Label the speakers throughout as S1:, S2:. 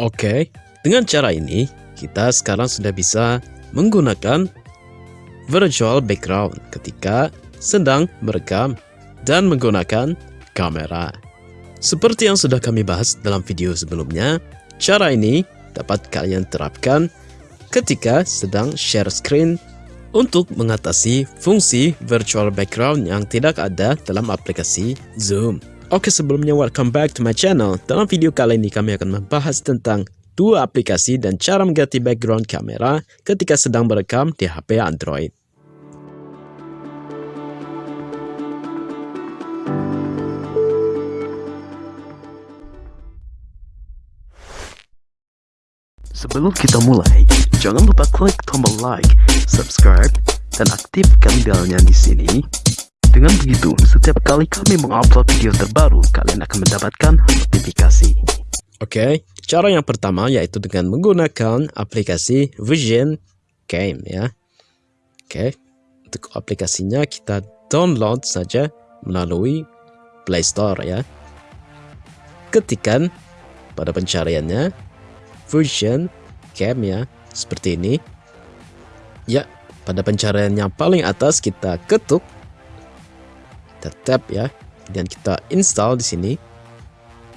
S1: Oke, dengan cara ini kita sekarang sudah bisa menggunakan virtual background ketika sedang merekam dan menggunakan kamera. Seperti yang sudah kami bahas dalam video sebelumnya, cara ini dapat kalian terapkan ketika sedang share screen untuk mengatasi fungsi virtual background yang tidak ada dalam aplikasi Zoom. Oke sebelumnya welcome back to my channel. Dalam video kali ini kami akan membahas tentang dua aplikasi dan cara mengganti background kamera ketika sedang merekam di HP Android. Sebelum kita mulai, jangan lupa klik tombol like, subscribe, dan aktifkan belnya di sini. Dengan begitu, setiap kali kami mengupload video terbaru, kalian akan mendapatkan notifikasi. Oke, cara yang pertama yaitu dengan menggunakan aplikasi Vision Game ya. Oke, untuk aplikasinya kita download saja melalui Play Store ya. Ketikan pada pencariannya version cam ya seperti ini ya pada pencarian yang paling atas kita ketuk kita tap ya. Dan kita install di sini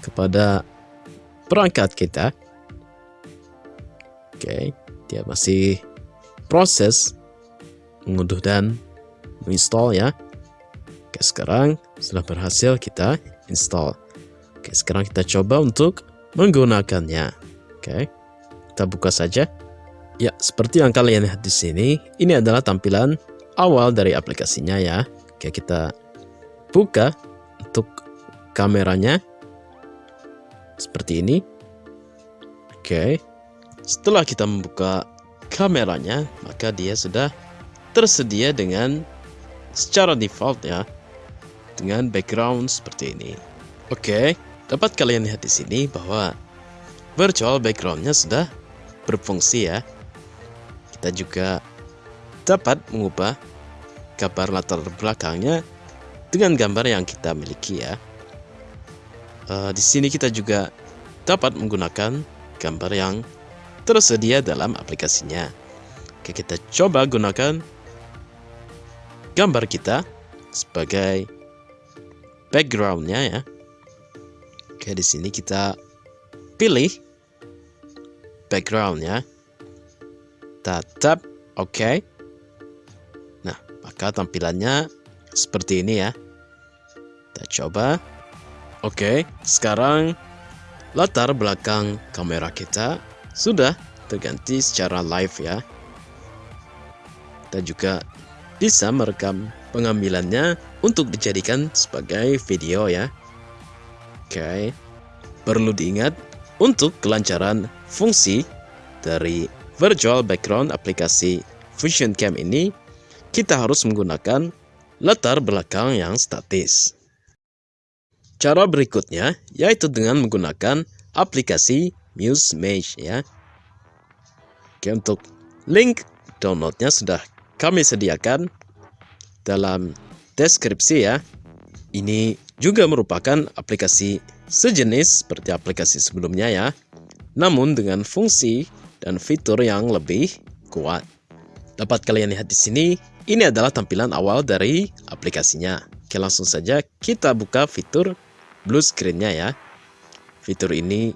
S1: kepada perangkat kita. Oke dia masih proses mengunduh dan menginstall ya. Oke sekarang setelah berhasil kita install. Oke sekarang kita coba untuk menggunakannya. Oke, kita buka saja. Ya, seperti yang kalian lihat di sini, ini adalah tampilan awal dari aplikasinya ya. Oke, kita buka untuk kameranya. Seperti ini. Oke, setelah kita membuka kameranya, maka dia sudah tersedia dengan secara default ya. Dengan background seperti ini. Oke, dapat kalian lihat di sini bahwa virtual backgroundnya sudah berfungsi ya. Kita juga dapat mengubah gambar latar belakangnya dengan gambar yang kita miliki ya. Uh, di sini kita juga dapat menggunakan gambar yang tersedia dalam aplikasinya. Oke, kita coba gunakan gambar kita sebagai backgroundnya ya. Oke, di sini kita pilih background ya. Tetap oke. Okay. Nah, maka tampilannya seperti ini ya. Coba. Oke, sekarang latar belakang kamera kita sudah terganti secara live ya. Kita juga bisa merekam pengambilannya untuk dijadikan sebagai video ya. Oke, perlu diingat untuk kelancaran fungsi dari virtual background aplikasi Fusion Cam ini, kita harus menggunakan latar belakang yang statis. Cara berikutnya yaitu dengan menggunakan aplikasi Muse Mesh ya. Oke, untuk link downloadnya sudah kami sediakan dalam deskripsi ya. Ini juga merupakan aplikasi sejenis seperti aplikasi sebelumnya ya, namun dengan fungsi dan fitur yang lebih kuat. Dapat kalian lihat di sini, ini adalah tampilan awal dari aplikasinya. Oke, langsung saja kita buka fitur blue screen-nya ya. Fitur ini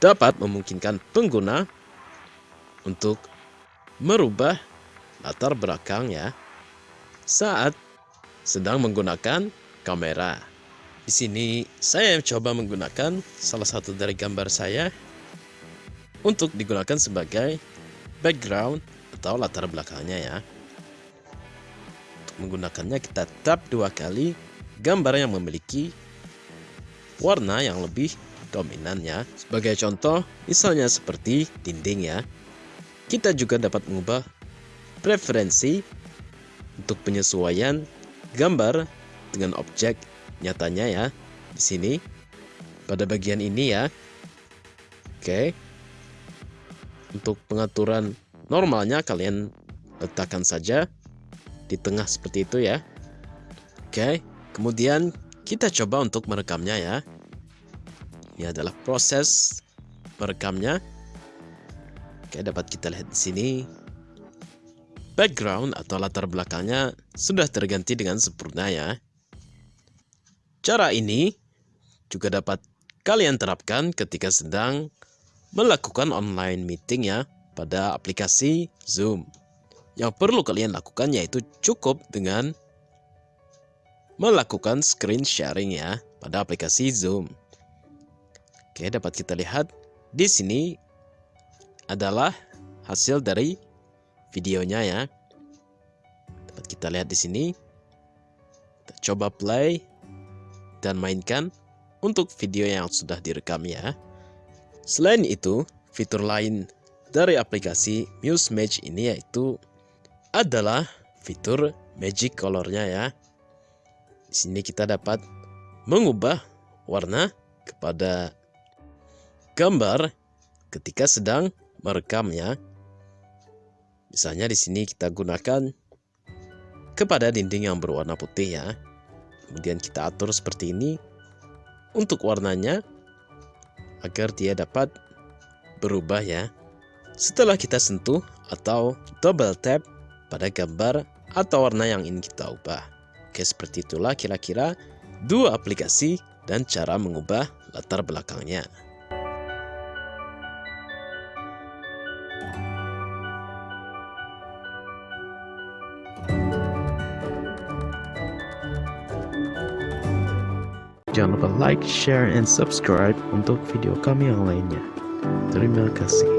S1: dapat memungkinkan pengguna untuk merubah latar belakang ya saat sedang menggunakan kamera. Di sini saya coba menggunakan salah satu dari gambar saya untuk digunakan sebagai background atau latar belakangnya ya. Untuk menggunakannya kita tap dua kali gambar yang memiliki warna yang lebih dominan ya. Sebagai contoh, misalnya seperti dinding ya. Kita juga dapat mengubah preferensi untuk penyesuaian gambar dengan objek nyatanya ya di sini pada bagian ini ya. Oke. Untuk pengaturan normalnya kalian letakkan saja di tengah seperti itu ya. Oke, kemudian kita coba untuk merekamnya ya. Ini adalah proses merekamnya. Oke, dapat kita lihat di sini. Background atau latar belakangnya sudah terganti dengan sempurna ya. Cara ini juga dapat kalian terapkan ketika sedang melakukan online meeting ya pada aplikasi Zoom. Yang perlu kalian lakukan yaitu cukup dengan melakukan screen sharing ya pada aplikasi Zoom. Oke, dapat kita lihat di sini adalah hasil dari videonya ya. Dapat kita lihat di sini. Kita coba play dan mainkan untuk video yang sudah direkam ya. Selain itu, fitur lain dari aplikasi Muse Match ini yaitu adalah fitur magic colornya ya. Sini kita dapat mengubah warna kepada gambar ketika sedang merekamnya. Misalnya di sini kita gunakan kepada dinding yang berwarna putih ya. Kemudian kita atur seperti ini untuk warnanya agar dia dapat berubah ya. Setelah kita sentuh atau double tap pada gambar atau warna yang ingin kita ubah. Oke, seperti itulah kira-kira dua aplikasi dan cara mengubah latar belakangnya. Jangan lupa like, share, and subscribe untuk video kami yang lainnya. Terima kasih.